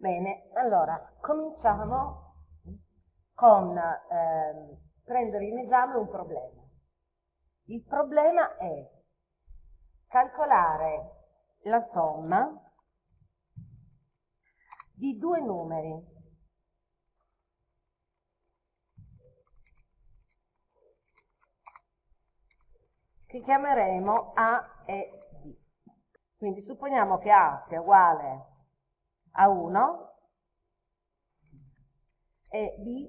Bene, allora cominciamo con eh, prendere in esame un problema. Il problema è calcolare la somma di due numeri che chiameremo A e B. Quindi supponiamo che A sia uguale a 1 e B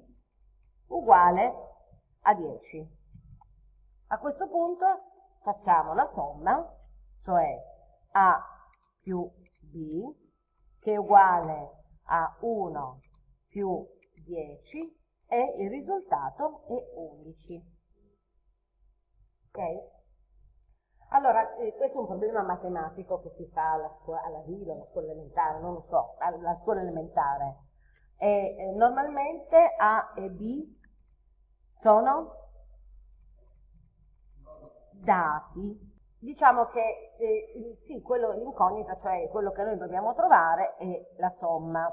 uguale a 10. A questo punto facciamo la somma, cioè A più B, che è uguale a 1 più 10 e il risultato è 11. Ok? Allora, eh, questo è un problema matematico che si fa all'asilo, alla scuola elementare, non lo so, alla scuola elementare. E, eh, normalmente A e B sono dati. Diciamo che eh, sì, l'incognita, cioè quello che noi dobbiamo trovare, è la somma.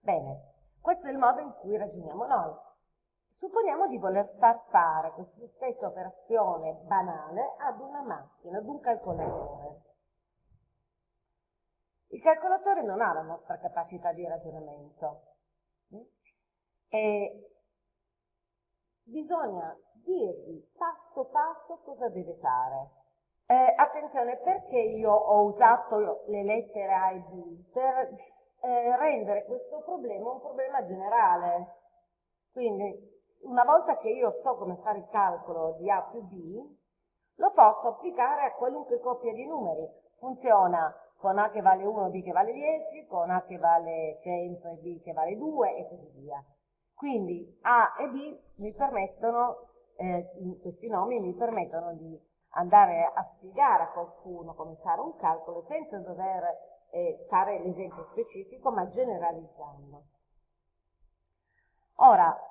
Bene, questo è il modo in cui ragioniamo noi. Supponiamo di voler far fare questa stessa operazione banale ad una macchina, ad un calcolatore. Il calcolatore non ha la nostra capacità di ragionamento e bisogna dirgli passo passo cosa deve fare. Eh, attenzione, perché io ho usato le lettere A e B? Per eh, rendere questo problema un problema generale. Quindi una volta che io so come fare il calcolo di A più B, lo posso applicare a qualunque coppia di numeri. Funziona con A che vale 1 B che vale 10, con A che vale 100 e B che vale 2 e così via. Quindi A e B mi permettono, eh, questi nomi mi permettono di andare a spiegare a qualcuno come fare un calcolo senza dover eh, fare l'esempio specifico, ma generalizzando. Ora,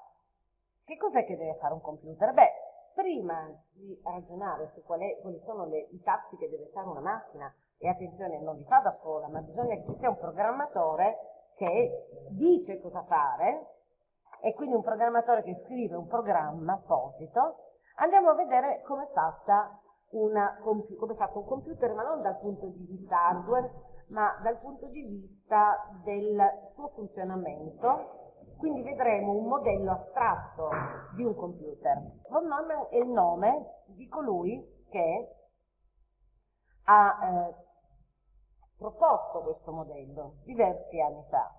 che cos'è che deve fare un computer? Beh, prima di ragionare su qual è, quali sono le, i tassi che deve fare una macchina, e attenzione, non li fa da sola, ma bisogna che ci sia un programmatore che dice cosa fare, e quindi un programmatore che scrive un programma apposito, andiamo a vedere come è, fatta una, come è fatto un computer, ma non dal punto di vista hardware, ma dal punto di vista del suo funzionamento quindi vedremo un modello astratto di un computer. Von Neumann è il nome di colui che ha eh, proposto questo modello diversi anni fa.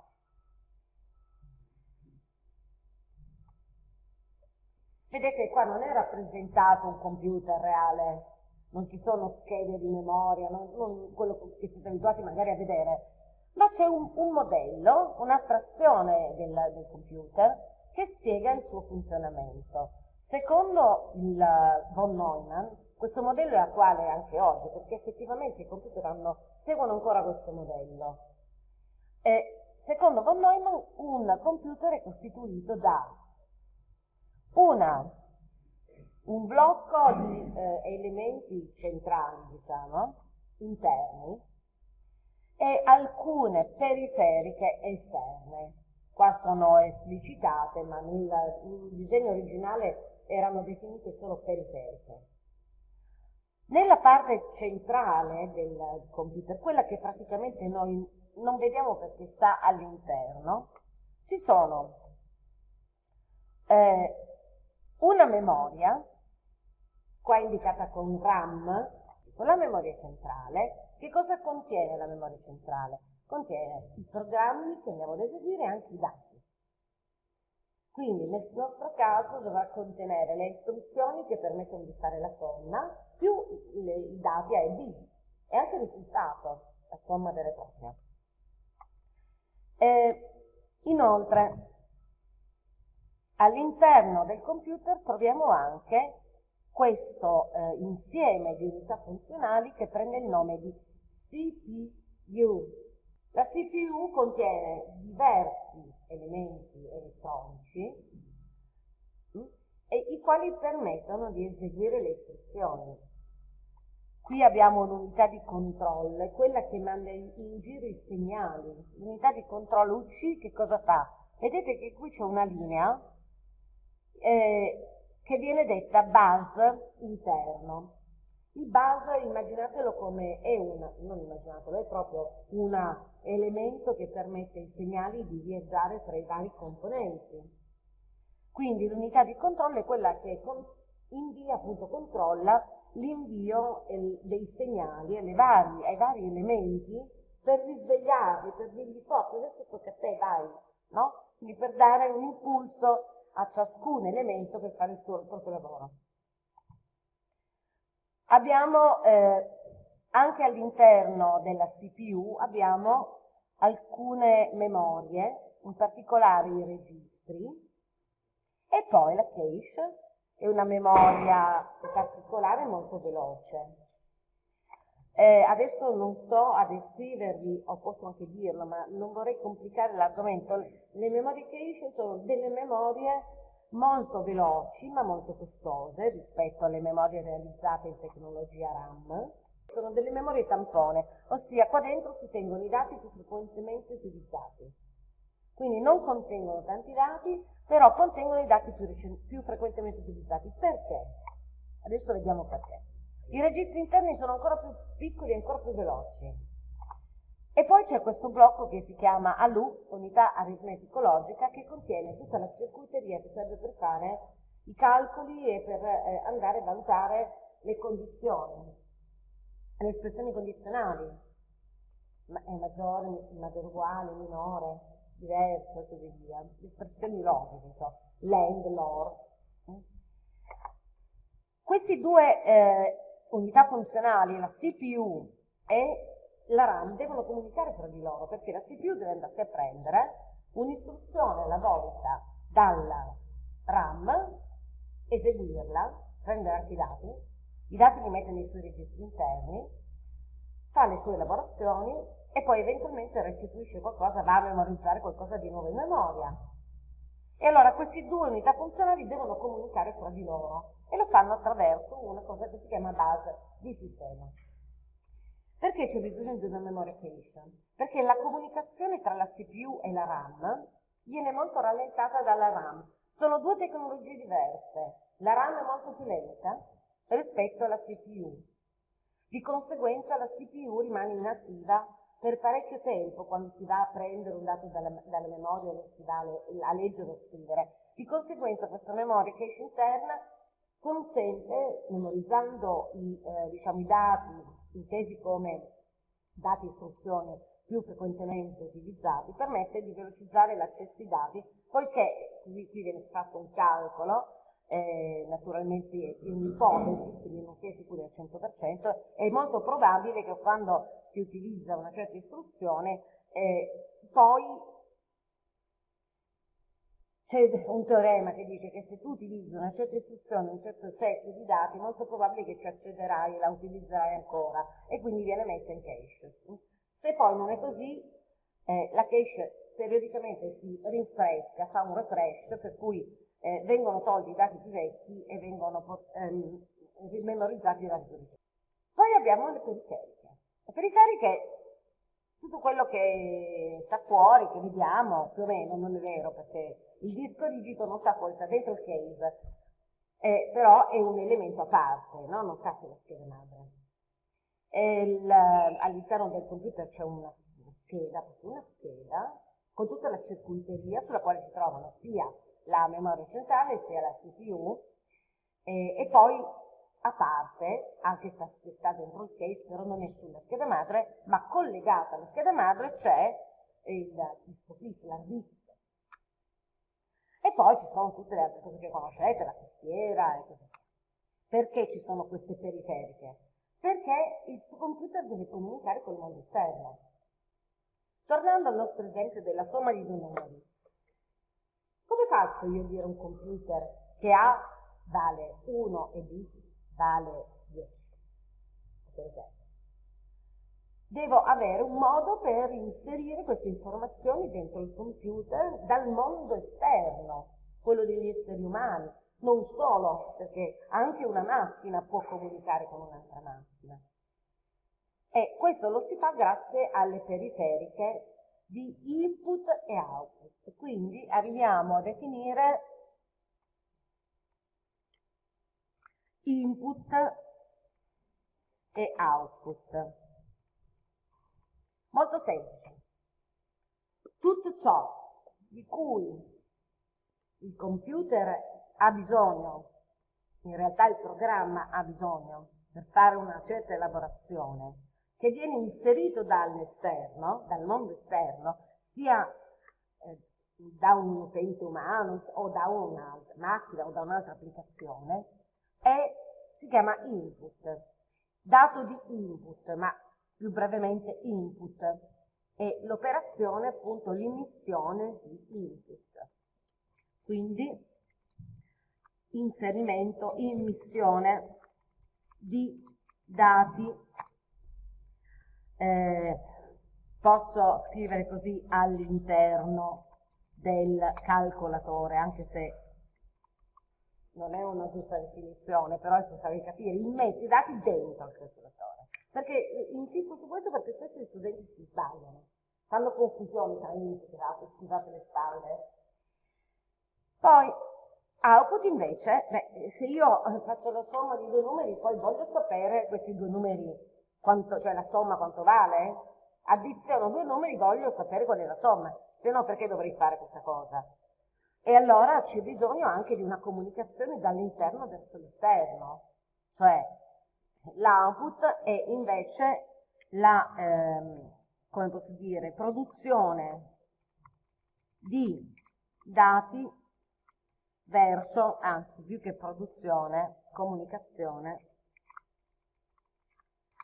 Vedete qua non è rappresentato un computer reale, non ci sono schede di memoria, non, non quello che siete abituati magari a vedere, ma c'è un, un, modello, un'astrazione del, del, computer che spiega il suo funzionamento. Secondo il von Neumann, questo modello è attuale anche oggi, perché effettivamente i computer hanno, seguono ancora questo modello. E secondo von Neumann, un computer è costituito da una, un blocco di eh, elementi centrali, diciamo, interni, e alcune periferiche esterne. Qua sono esplicitate, ma nel disegno originale erano definite solo periferiche. Nella parte centrale del computer, quella che praticamente noi non vediamo perché sta all'interno, ci sono eh, una memoria, qua indicata con RAM, la memoria centrale, che cosa contiene la memoria centrale? Contiene i programmi che andiamo ad eseguire e anche i dati. Quindi nel nostro caso dovrà contenere le istruzioni che permettono di fare la somma più i dati A e B e anche il risultato, la somma vera e propria. E, inoltre, all'interno del computer troviamo anche questo eh, insieme di unità funzionali che prende il nome di CPU. La CPU contiene diversi elementi elettronici mm, i quali permettono di eseguire le istruzioni. Qui abbiamo l'unità di controllo, quella che manda in giro i segnali. L'unità di controllo UC che cosa fa? Vedete che qui c'è una linea eh, che viene detta bus interno. Il bus immaginatelo come è un, non immaginatelo, è proprio un elemento che permette ai segnali di viaggiare tra i vari componenti. Quindi l'unità di controllo è quella che invia, appunto, controlla l'invio dei segnali vari, ai vari elementi per risvegliarli, per dirgli forza, adesso tocca a te, vai, no? Quindi per dare un impulso a ciascun elemento per fare il suo proprio lavoro. Abbiamo eh, anche all'interno della CPU abbiamo alcune memorie, in particolare i registri, e poi la cache è una memoria particolare molto veloce. Eh, adesso non sto a descrivervi, o posso anche dirlo, ma non vorrei complicare l'argomento. Le memorie cache sono delle memorie molto veloci ma molto costose rispetto alle memorie realizzate in tecnologia RAM. Sono delle memorie tampone, ossia qua dentro si tengono i dati più frequentemente utilizzati. Quindi non contengono tanti dati, però contengono i dati più, più frequentemente utilizzati. Perché? Adesso vediamo perché. I registri interni sono ancora più piccoli e ancora più veloci. E poi c'è questo blocco che si chiama ALU, unità aritmetico-logica, che contiene tutta la circuiteria che serve per fare i calcoli e per eh, andare a valutare le condizioni, le espressioni condizionali, ma è maggiore, maggiore uguale, minore, diverso e così via, le espressioni logiche, so, land, lore. Queste due eh, unità funzionali, la CPU e la RAM devono comunicare tra di loro perché la CPU deve andarsi a prendere un'istruzione alla volta dalla RAM, eseguirla, prendere anche i dati, i dati li mette nei suoi registri interni, fa le sue elaborazioni e poi eventualmente restituisce qualcosa, va a memorizzare qualcosa di nuovo in memoria. E allora queste due unità funzionali devono comunicare tra di loro e lo fanno attraverso una cosa che si chiama base di sistema. Perché c'è bisogno di una memory cache? Perché la comunicazione tra la CPU e la RAM viene molto rallentata dalla RAM. Sono due tecnologie diverse. La RAM è molto più lenta rispetto alla CPU. Di conseguenza la CPU rimane inattiva per parecchio tempo quando si va a prendere un dato dalla, dalla memoria o si va a, leggere o scrivere. Di conseguenza questa memoria cache interna consente, memorizzando i, eh, diciamo, i dati intesi come dati e istruzioni più frequentemente utilizzati, permette di velocizzare l'accesso ai dati, poiché qui, qui viene fatto un calcolo, eh, naturalmente è un'ipotesi, quindi non si è sicuri al 100%, è molto probabile che quando si utilizza una certa istruzione, eh, poi c'è un teorema che dice che se tu utilizzi una certa istruzione, un certo set di dati, molto probabile che ci accederai e la utilizzerai ancora e quindi viene messa in cache. Se poi non è così, eh, la cache periodicamente si rinfresca, fa un refresh, per cui eh, vengono tolti i dati più vecchi e vengono ehm, memorizzati i dati più recenti. Poi abbiamo le periferiche. Le periferiche tutto quello che sta fuori, che vediamo, più o meno, non è vero, perché il disco rigido non sta fuori, sta dentro il case, eh, però è un elemento a parte, no? non sta sulla scheda madre. all'interno del computer c'è una, scheda, una scheda, con tutta la circuiteria sulla quale si trovano sia la memoria centrale sia la CPU, eh, e poi a parte, anche se sta dentro il case, però non è sulla scheda madre, ma collegata alla scheda madre c'è il disco flash, la disk e poi ci sono tutte le altre cose che conoscete, la tastiera e così via. Perché ci sono queste periferiche? Perché il computer deve comunicare con il mondo esterno. Tornando al nostro esempio della somma di due numeri, come faccio io a dire un computer che A vale 1 e B vale 10? Per esempio devo avere un modo per inserire queste informazioni dentro il computer dal mondo esterno, quello degli esseri umani, non solo, perché anche una macchina può comunicare con un'altra macchina. E questo lo si fa grazie alle periferiche di input e output. Quindi arriviamo a definire input e output. Molto semplice. Tutto ciò di cui il computer ha bisogno, in realtà il programma ha bisogno per fare una certa elaborazione, che viene inserito dall'esterno, dal mondo esterno, sia eh, da un utente umano o da una macchina o da un'altra applicazione, è, si chiama input, dato di input, ma più brevemente input, e l'operazione appunto l'immissione di input. Quindi inserimento, immissione di dati. Eh, posso scrivere così all'interno del calcolatore, anche se non è una giusta definizione, però è per farvi capire, metto i dati dentro il calcolatore. Perché eh, insisto su questo perché spesso gli studenti si sbagliano, fanno confusione tra input e output, scusate le spalle. Poi output invece, beh, se io eh, faccio la somma di due numeri, poi voglio sapere questi due numeri, quanto, cioè la somma quanto vale, addiziono due numeri, voglio sapere qual è la somma, se no perché dovrei fare questa cosa? E allora c'è bisogno anche di una comunicazione dall'interno verso l'esterno, cioè l'output è invece la, ehm, come posso dire, produzione di dati verso, anzi più che produzione, comunicazione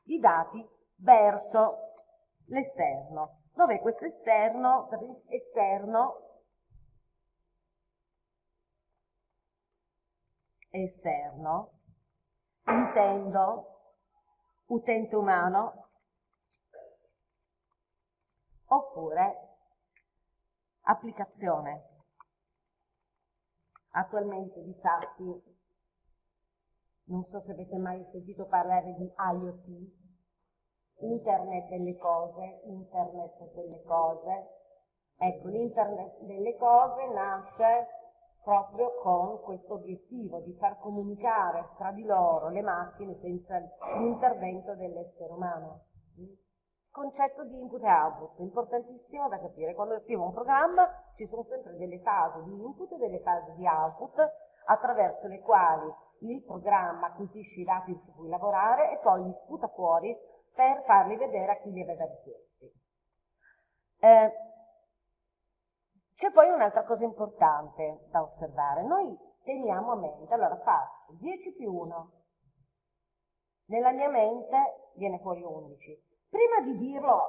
di dati verso l'esterno. Dov'è questo esterno? Esterno esterno, intendo utente umano oppure applicazione. Attualmente, di fatti, non so se avete mai sentito parlare di IoT, Internet delle cose, Internet delle cose. Ecco, l'Internet delle cose nasce proprio con questo obiettivo di far comunicare tra di loro le macchine senza l'intervento dell'essere umano. Concetto di input e output, importantissimo da capire. Quando scrivo un programma ci sono sempre delle fasi di input e delle fasi di output attraverso le quali il programma acquisisce i dati su cui lavorare e poi li sputa fuori per farli vedere a chi li aveva richiesti. Eh, c'è poi un'altra cosa importante da osservare. Noi teniamo a mente, allora faccio 10 più 1, nella mia mente viene fuori 11. Prima di dirlo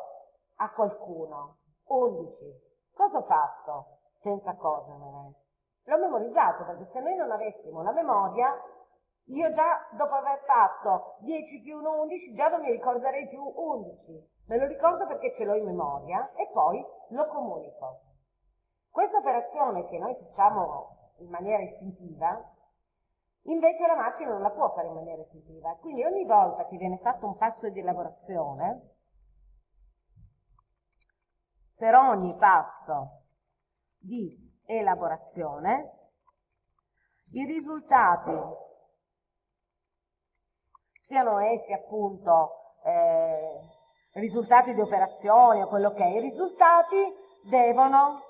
a qualcuno, 11, cosa ho fatto senza accorgermene? L'ho memorizzato perché se noi non avessimo la memoria, io già dopo aver fatto 10 più 1, 11, già non mi ricorderei più 11. Me lo ricordo perché ce l'ho in memoria e poi lo comunico. Questa operazione che noi facciamo in maniera istintiva, invece la macchina non la può fare in maniera istintiva. Quindi ogni volta che viene fatto un passo di elaborazione, per ogni passo di elaborazione, i risultati, siano essi appunto eh, risultati di operazioni o quello che è, i risultati devono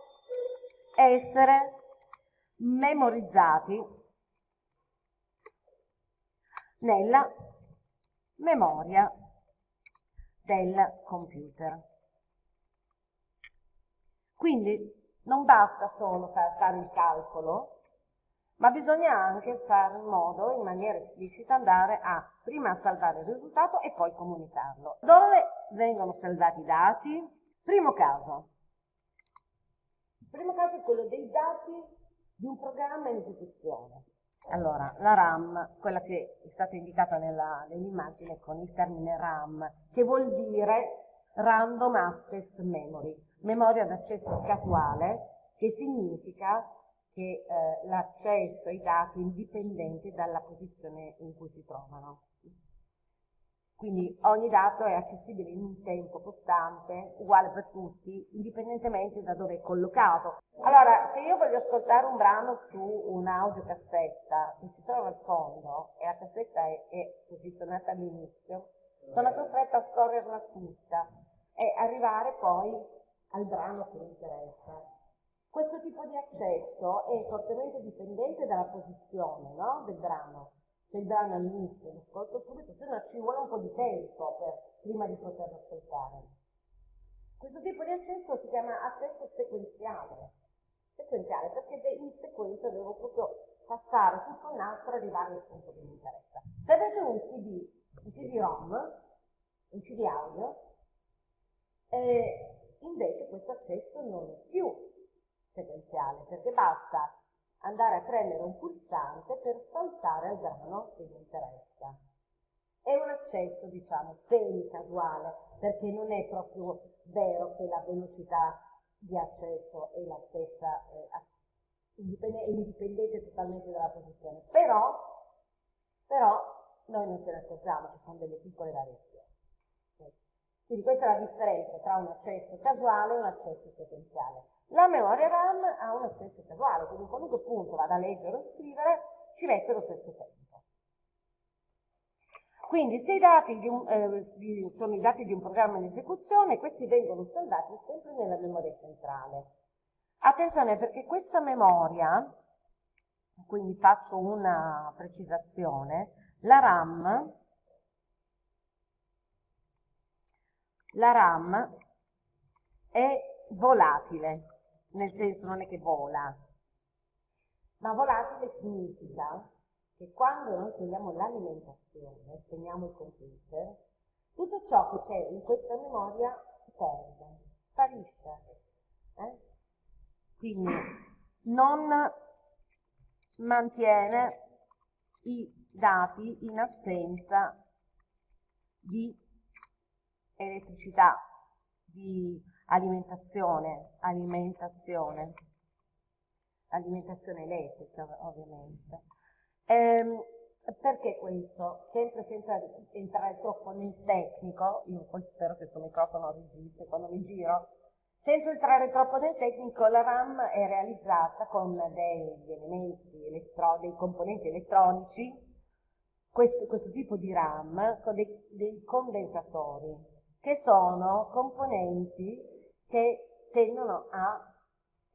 essere memorizzati nella memoria del computer. Quindi non basta solo fare il calcolo, ma bisogna anche fare in modo, in maniera esplicita, andare a prima salvare il risultato e poi comunicarlo. Dove vengono salvati i dati? Primo caso, primo caso è quello dei dati di un programma in esecuzione. Allora, la RAM, quella che è stata indicata nell'immagine con il termine RAM, che vuol dire Random Access Memory, memoria d'accesso casuale, che significa che eh, l'accesso ai dati è indipendente dalla posizione in cui si trovano. Quindi ogni dato è accessibile in un tempo costante, uguale per tutti, indipendentemente da dove è collocato. Allora, se io voglio ascoltare un brano su un'audiocassetta che si trova al fondo e la cassetta è, è posizionata all'inizio, sono costretta a scorrerla tutta e arrivare poi al brano che mi interessa. Questo tipo di accesso è fortemente dipendente dalla posizione no? del brano brano all'inizio lo ascolto subito, se no ci vuole un po' di tempo per, prima di poterlo ascoltare. Questo tipo di accesso si chiama accesso sequenziale, sequenziale perché in sequenza devo proprio passare tutto il nastro e arrivare al punto che mi interessa. Se avete un CD, un CD-ROM, un CD audio, eh, invece questo accesso non è più sequenziale perché basta andare a premere un pulsante per saltare al brano che vi interessa. È un accesso, diciamo, semi-casuale, perché non è proprio vero che la velocità di accesso è la stessa, eh, è indipendente totalmente dalla posizione. Però, però noi non ce ne accorgiamo, ci sono delle piccole variazioni. Quindi questa è la differenza tra un accesso casuale e un accesso sequenziale. La memoria RAM ha un accesso casuale, quindi in qualunque punto vada a leggere o scrivere ci mette lo stesso tempo. Quindi se i dati di un, eh, sono i dati di un programma in esecuzione, questi vengono salvati sempre nella memoria centrale. Attenzione perché questa memoria, quindi faccio una precisazione, la RAM, la RAM è volatile nel senso non è che vola, ma volatile significa che quando noi togliamo l'alimentazione, spegniamo il computer, tutto ciò che c'è in questa memoria si perde, sparisce. Eh? Quindi non mantiene i dati in assenza di elettricità, di alimentazione, alimentazione, alimentazione elettrica ovviamente. Ehm, perché questo? Sempre senza entrare troppo nel tecnico, io poi spero che questo microfono registri quando mi giro, senza entrare troppo nel tecnico, la RAM è realizzata con degli elementi, elettro, dei componenti elettronici, questo, questo, tipo di RAM, con dei, dei condensatori, che sono componenti che tendono a,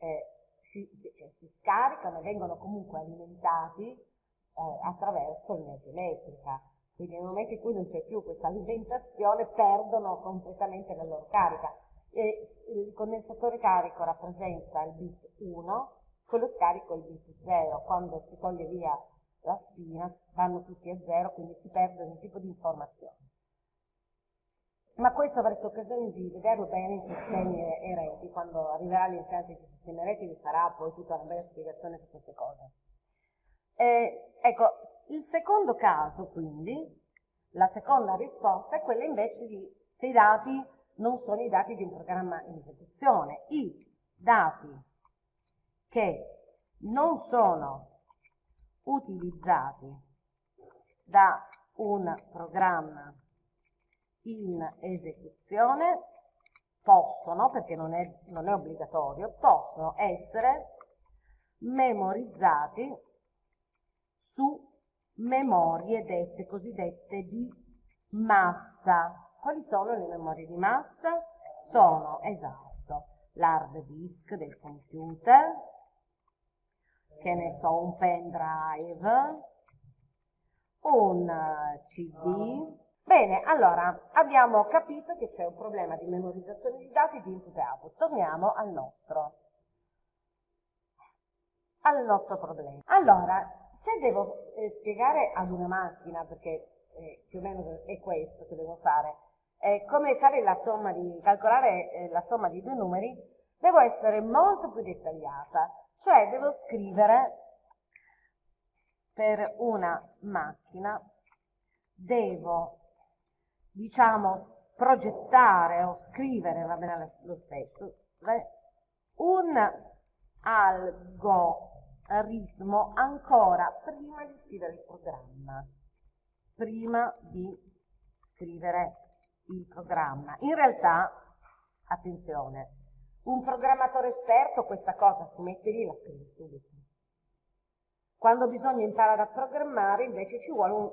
eh, si, cioè, si, scaricano e vengono comunque alimentati eh, attraverso l'energia elettrica. Quindi nel momento in cui non c'è più questa alimentazione perdono completamente la loro carica. E il condensatore carico rappresenta il bit 1, quello scarico è il bit 0. Quando si toglie via la spina vanno tutti a 0, quindi si perde ogni tipo di informazione ma questo avrete occasione di vederlo bene in sistemi ereti, quando arriverà l'insegnante di sistemi ereti vi farà poi tutta una bella spiegazione su queste cose. Eh, ecco, il secondo caso quindi, la seconda risposta è quella invece di se i dati non sono i dati di un programma in esecuzione, i dati che non sono utilizzati da un programma in esecuzione possono, perché non è, non è obbligatorio, possono essere memorizzati su memorie dette cosiddette di massa. Quali sono le memorie di massa? Sono, esatto, l'hard disk del computer, che ne so, un pendrive, un CD, Bene, allora abbiamo capito che c'è un problema di memorizzazione di dati di input e output. Torniamo al nostro, al nostro problema. Allora, se devo eh, spiegare ad una macchina, perché eh, più o meno è questo che devo fare, eh, come fare la somma di, calcolare eh, la somma di due numeri, devo essere molto più dettagliata, cioè devo scrivere per una macchina, devo diciamo, progettare o scrivere, va bene lo stesso, un algoritmo ancora prima di scrivere il programma, prima di scrivere il programma. In realtà, attenzione, un programmatore esperto questa cosa si mette lì e la scrive subito. Quando bisogna imparare a programmare invece ci vuole un,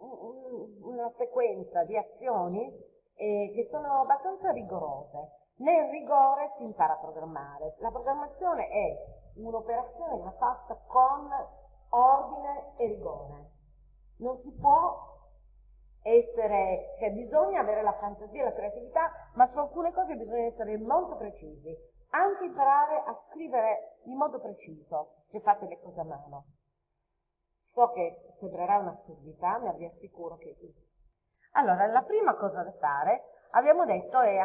una sequenza di azioni eh, che sono abbastanza rigorose. Nel rigore si impara a programmare. La programmazione è un'operazione che va fatta con ordine e rigore. Non si può essere, cioè bisogna avere la fantasia e la creatività, ma su alcune cose bisogna essere molto precisi. Anche imparare a scrivere in modo preciso, se fate le cose a mano. So che sembrerà un'assurdità, ma vi assicuro che è così. Allora, la prima cosa da fare, abbiamo detto, è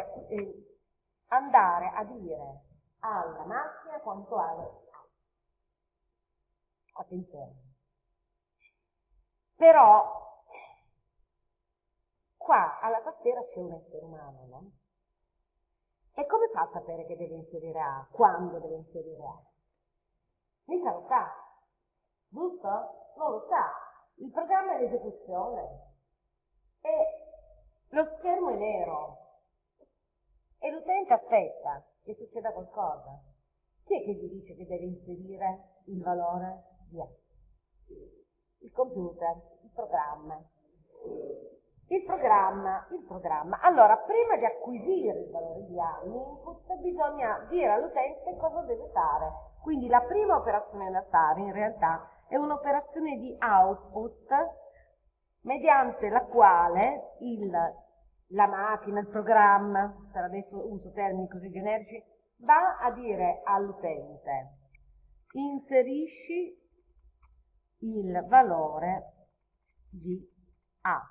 andare a dire alla macchina quanto ha Attenzione. Però qua alla tastiera c'è un essere umano, no? E come fa a sapere che deve inserire A? Quando deve inserire A? Mica lo sa, giusto? Non lo sa. Il programma è in esecuzione e lo schermo è nero e l'utente aspetta che succeda qualcosa. Chi è che gli dice che deve inserire il valore di A? Il computer, il programma. Il programma, il programma. Allora, prima di acquisire il valore di A, l'input, bisogna dire all'utente cosa deve fare. Quindi la prima operazione da fare in realtà è un'operazione di output mediante la quale il, la macchina, il programma, per adesso uso termini così generici, va a dire all'utente inserisci il valore di A.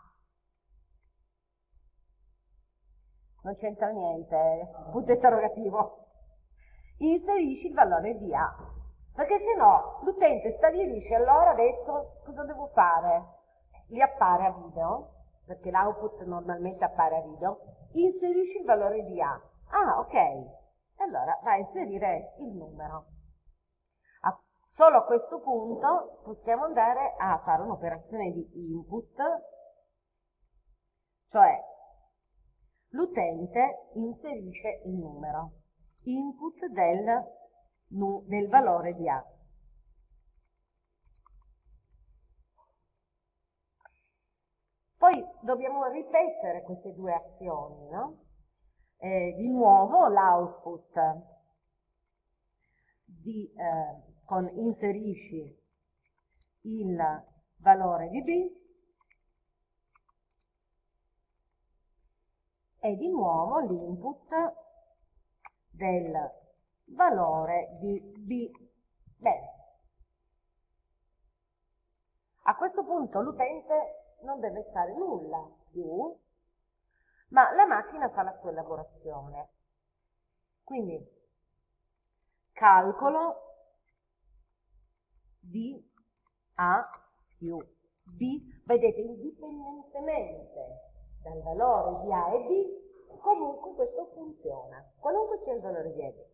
non c'entra niente, eh. punto interrogativo. Inserisci il valore di A, perché se no l'utente sta lì e dice allora adesso cosa devo fare? Gli appare a video, perché l'output normalmente appare a video, inserisci il valore di A. Ah, ok. Allora va a inserire il numero. A, solo a questo punto possiamo andare a fare un'operazione di input, cioè l'utente inserisce il numero, input del, del valore di A. Poi dobbiamo ripetere queste due azioni, no? eh, di nuovo l'output eh, con inserisci il valore di B e di nuovo l'input del valore di B. Bene. A questo punto l'utente non deve fare nulla più, ma la macchina fa la sua elaborazione. Quindi calcolo di A più B, vedete, indipendentemente dal valore di A e B, comunque questo funziona, qualunque sia il valore di A e B.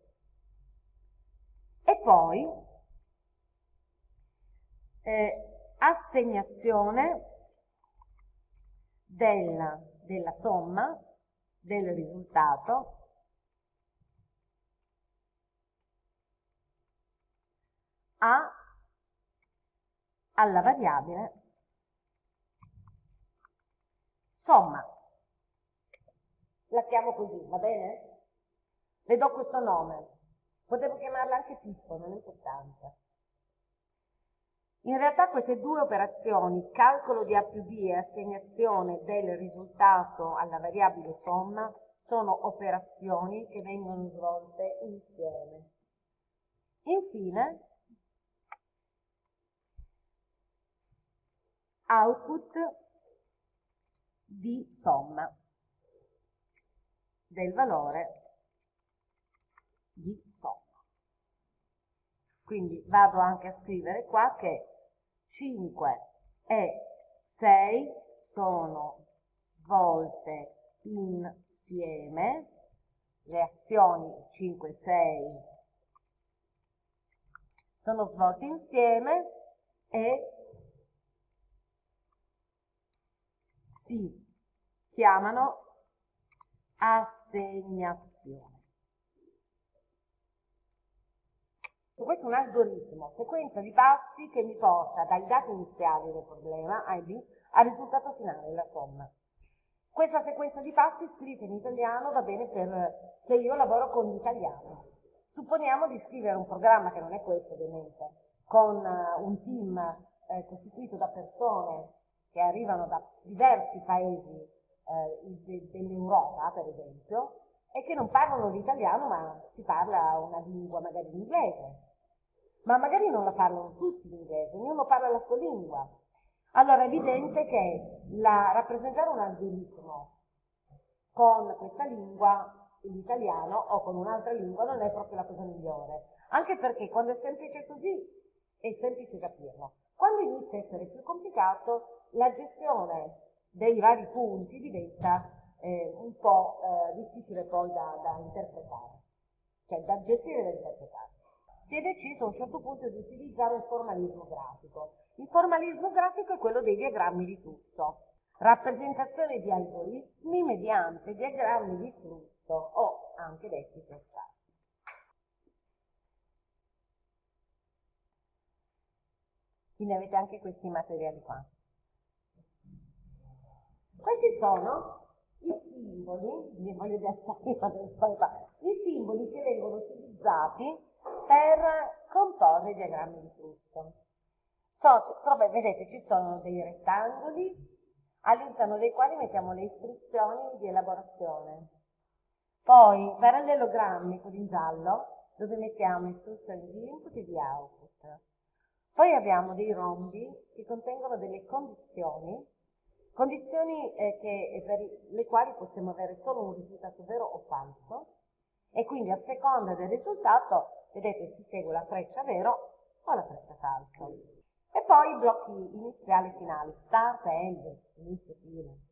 E poi eh, assegnazione della, della somma del risultato a alla variabile somma. La chiamo così, va bene? Le do questo nome. Potevo chiamarla anche Pippo, non è importante. In realtà queste due operazioni, calcolo di A più B e assegnazione del risultato alla variabile somma, sono operazioni che vengono svolte insieme. Infine, output di somma del valore di somma. Quindi vado anche a scrivere qua che 5 e 6 sono svolte insieme, le azioni 5 e 6 sono svolte insieme e si chiamano assegnazione. Questo è un algoritmo, sequenza di passi che mi porta dai dati iniziali del problema, IB, al risultato finale, la somma. Questa sequenza di passi scritta in italiano va bene per se io lavoro con l'italiano. Supponiamo di scrivere un programma, che non è questo ovviamente, con uh, un team eh, costituito da persone che arrivano da diversi paesi eh, de dell'Europa, per esempio, e che non parlano l'italiano, ma si parla una lingua magari l'inglese. Ma magari non la parlano tutti l'inglese, ognuno parla la sua lingua. Allora è evidente che la, rappresentare un algoritmo con questa lingua, l'italiano, o con un'altra lingua non è proprio la cosa migliore. Anche perché quando è semplice così è semplice capirlo. Quando inizia a essere più complicato, la gestione dei vari punti diventa eh, un po' eh, difficile poi da, da interpretare, cioè da gestire e da interpretare si è deciso a un certo punto di utilizzare un formalismo grafico. Il formalismo grafico è quello dei diagrammi di flusso, rappresentazione di algoritmi mediante diagrammi di flusso o anche detti flowchart. Quindi avete anche questi materiali qua. Questi sono i simboli, li voglio piazzare i simboli che vengono utilizzati per comporre i diagrammi di flusso. So, vedete, ci sono dei rettangoli all'interno dei quali mettiamo le istruzioni di elaborazione. Poi parallelogrammi, quelli in giallo, dove mettiamo istruzioni di input e di output. Poi abbiamo dei rombi che contengono delle condizioni, condizioni eh, che, per le quali possiamo avere solo un risultato vero o falso, e quindi a seconda del risultato vedete si segue la freccia vero o la freccia falso. E poi i blocchi iniziali e finali, start, end, inizio, fine.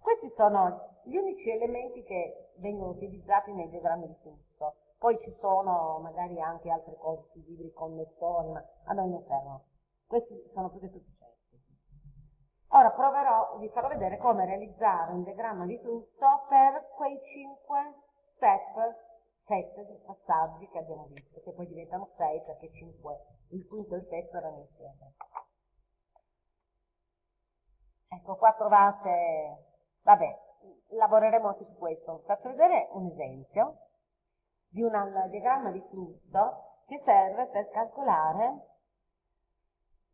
Questi sono gli unici elementi che vengono utilizzati nei diagrammi di flusso. Poi ci sono magari anche altre cose sui libri connettori, ma a noi non servono. Questi sono più che sufficienti. Ora proverò, vi farò vedere come realizzare un diagramma di flusso per quei 5 step sette passaggi che abbiamo visto, che poi diventano sei perché cinque, il quinto e il sesto erano insieme. Ecco, qua trovate, vabbè, lavoreremo anche su questo. Faccio vedere un esempio di un diagramma di flusso che serve per calcolare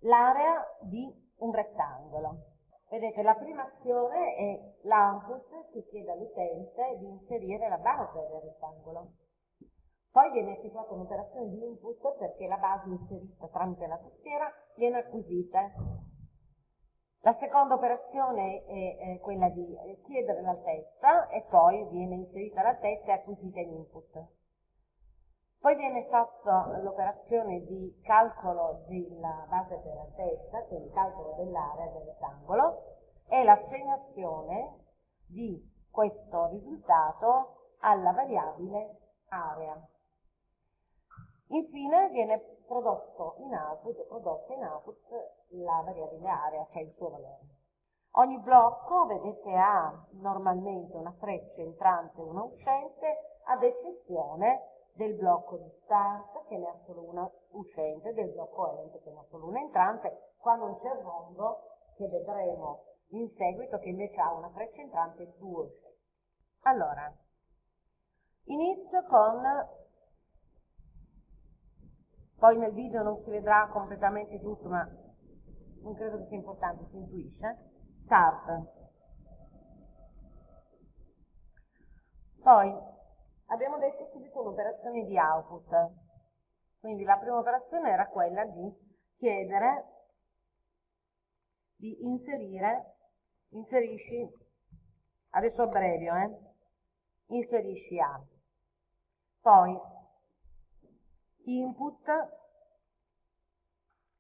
l'area di un rettangolo. Vedete, la prima azione è l'output che chiede all'utente di inserire la base del rettangolo. Poi viene effettuata un'operazione di input perché la base inserita tramite la tastiera viene acquisita. La seconda operazione è, quella di chiedere l'altezza e poi viene inserita l'altezza e acquisita in input. Poi viene fatta l'operazione di calcolo della base per altezza, quindi calcolo dell'area del rettangolo, e l'assegnazione di questo risultato alla variabile area. Infine viene prodotto in output, prodotta in output la variabile area, cioè il suo valore. Ogni blocco, vedete, ha normalmente una freccia entrante e una uscente, ad eccezione del blocco di start che ne ha solo una uscente, del blocco end che ne ha solo una entrante, qua non c'è il rombo che vedremo in seguito che invece ha una freccia entrante e due uscenti. Allora, inizio con poi nel video non si vedrà completamente tutto, ma non credo che sia importante, si intuisce. Start. Poi abbiamo detto subito un'operazione di output. Quindi la prima operazione era quella di chiedere di inserire, inserisci, adesso abbrevio, eh, inserisci A. Poi input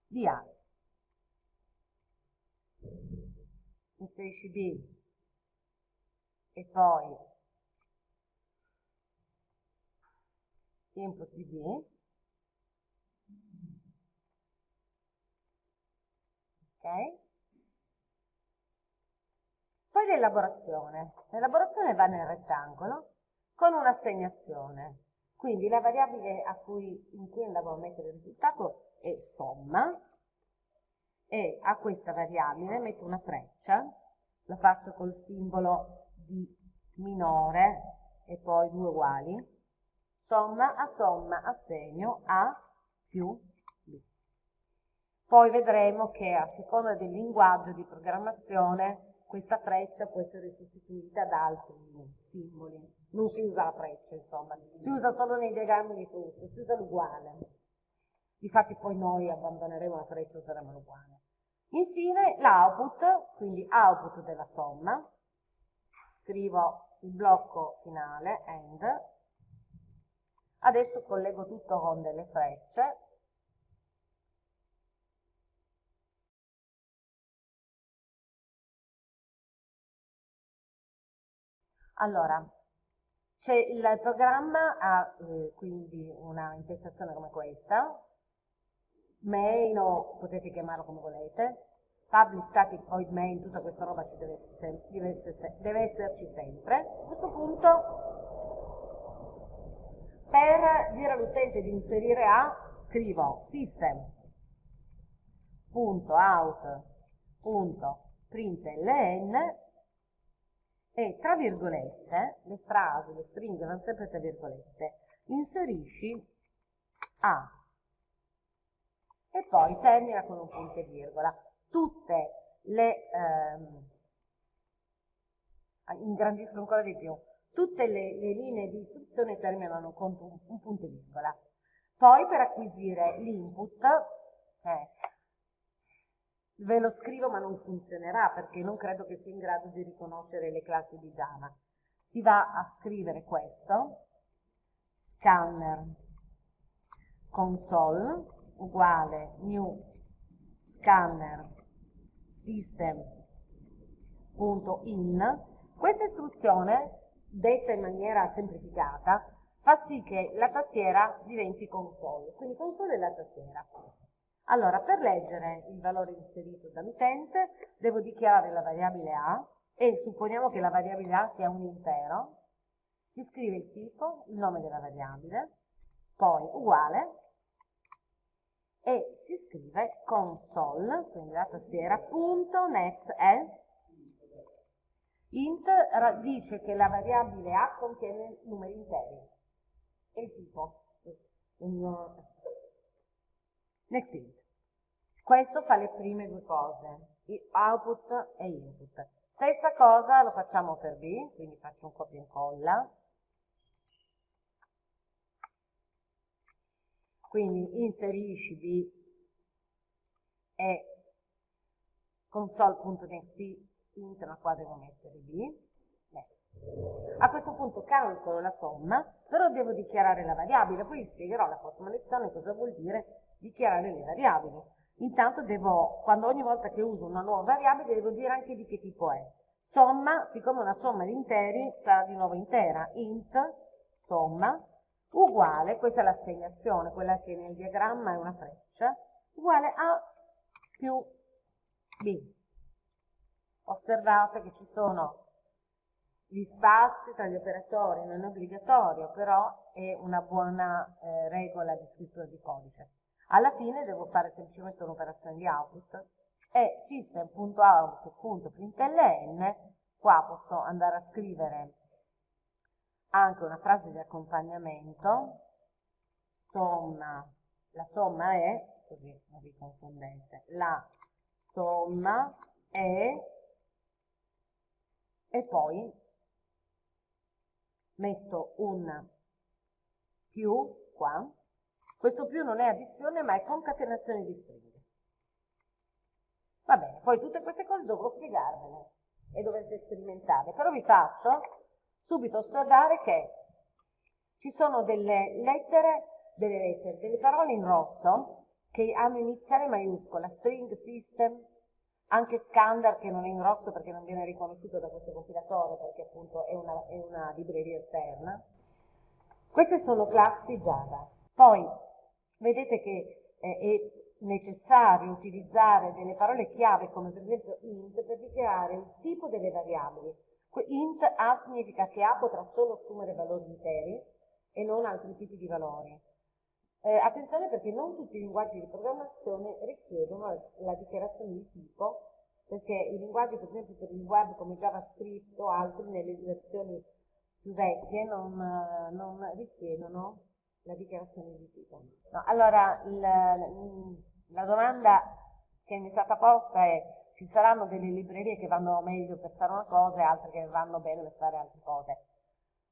di A. Inserisci B e poi input di B. Ok? Poi l'elaborazione. L'elaborazione va nel rettangolo con un'assegnazione. Quindi la variabile cui, in cui andavo a mettere il risultato è somma e a questa variabile metto una freccia, la faccio col simbolo di minore e poi due uguali, somma a somma assegno A più B. Poi vedremo che a seconda del linguaggio di programmazione questa freccia può essere sostituita da altri simboli. Non si usa la freccia, insomma, si usa solo nei diagrammi di flusso, si usa l'uguale. Difatti poi noi abbandoneremo la freccia e useremo l'uguale. Infine l'output, quindi output della somma, scrivo il blocco finale, end, adesso collego tutto con delle frecce, Allora, il programma ha eh, quindi una intestazione come questa, main o potete chiamarlo come volete, public static void main, tutta questa roba ci deve, essere, deve, essere, deve esserci sempre. A questo punto, per dire all'utente di inserire A, scrivo system.out.println e tra virgolette, le frasi, le stringhe vanno sempre tra virgolette, inserisci A e poi termina con un punto e virgola. Tutte le, ehm, ingrandisco ancora di più, tutte le, le linee di istruzione terminano con un, un punto e virgola. Poi per acquisire l'input, eh, Ve lo scrivo ma non funzionerà perché non credo che sia in grado di riconoscere le classi di Java. Si va a scrivere questo, scanner console uguale new scanner system.in. Questa istruzione, detta in maniera semplificata, fa sì che la tastiera diventi console, quindi console è la tastiera. Allora, per leggere il valore inserito dall'utente, devo dichiarare la variabile A e supponiamo che la variabile A sia un intero, si scrive il tipo, il nome della variabile, poi uguale, e si scrive console, quindi la tastiera, punto, next è int dice che la variabile A contiene numeri interi. E il tipo Next int. Questo fa le prime due cose, output e input. Stessa cosa lo facciamo per B, quindi faccio un copia e incolla. Quindi inserisci B e console.next int, ma qua devo mettere B. A questo punto calcolo la somma, però devo dichiarare la variabile, poi vi spiegherò la prossima lezione cosa vuol dire dichiarare le variabili. Intanto devo, quando ogni volta che uso una nuova variabile, devo dire anche di che tipo è. Somma, siccome una somma di interi, sarà di nuovo intera, int, somma, uguale, questa è l'assegnazione, quella che nel diagramma è una freccia, uguale a più b. Osservate che ci sono gli spazi tra gli operatori, non è obbligatorio, però è una buona eh, regola di scrittura di codice. Alla fine devo fare semplicemente un'operazione di output e system.out.println, qua posso andare a scrivere anche una frase di accompagnamento, somma, la somma è, così non vi confondete, la somma è, e poi metto un più qua, questo più non è addizione ma è concatenazione di stringhe. Va bene, poi tutte queste cose dovrò spiegarvele e dovrete sperimentare, però vi faccio subito osservare che ci sono delle lettere, delle lettere, delle parole in rosso che hanno iniziale maiuscola, string, system, anche scander che non è in rosso perché non viene riconosciuto da questo compilatore perché appunto è una, è una libreria esterna. Queste sono classi Java. Poi vedete che eh, necessario utilizzare delle parole chiave come per esempio int per dichiarare il tipo delle variabili. Int A significa che A potrà solo assumere valori interi e non altri tipi di valori. Eh, attenzione perché non tutti i linguaggi di programmazione richiedono la, la dichiarazione di tipo, perché i linguaggi per esempio per il web come JavaScript o altri nelle versioni più vecchie non, non richiedono la dichiarazione di tipo. No, allora, il, la domanda che mi è stata posta è ci saranno delle librerie che vanno meglio per fare una cosa e altre che vanno bene per fare altre cose.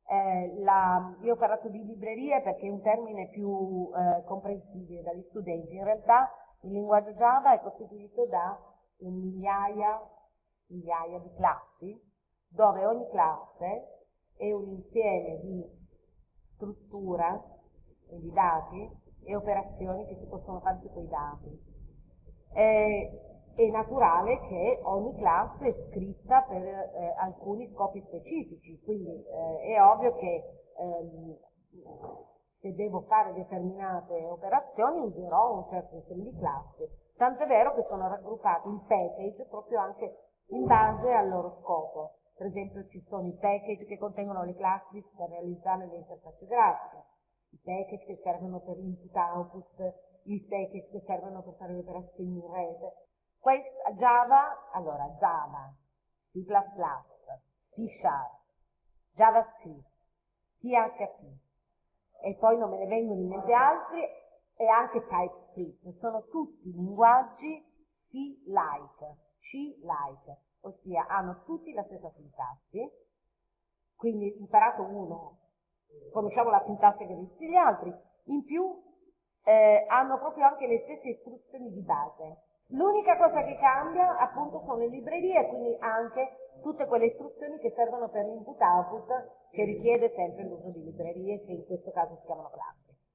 Eh, la, io ho parlato di librerie perché è un termine più eh, comprensibile dagli studenti. In realtà il linguaggio Java è costituito da migliaia, migliaia di classi, dove ogni classe è un insieme di struttura, quindi dati, e operazioni che si possono fare su quei dati. Eh, è naturale che ogni classe è scritta per eh, alcuni scopi specifici, quindi eh, è ovvio che ehm, se devo fare determinate operazioni userò un certo insieme di classi, tant'è vero che sono raggruppati in package proprio anche in base al loro scopo. Per esempio ci sono i package che contengono le classi per realizzare le interfacce grafiche, i package che servono per l'input-output, gli package che servono per fare le operazioni in rete, questa, Java, allora Java, C++, C Sharp, JavaScript, PHP e poi non me ne vengono in mente altri e anche TypeScript. Sono tutti linguaggi C-like, C-like, ossia hanno tutti la stessa sintassi, quindi imparato uno, conosciamo la sintassi che tutti gli altri, in più eh, hanno proprio anche le stesse istruzioni di base. L'unica cosa che cambia appunto sono le librerie, quindi anche tutte quelle istruzioni che servono per l'input output che richiede sempre l'uso di librerie che in questo caso si chiamano classi.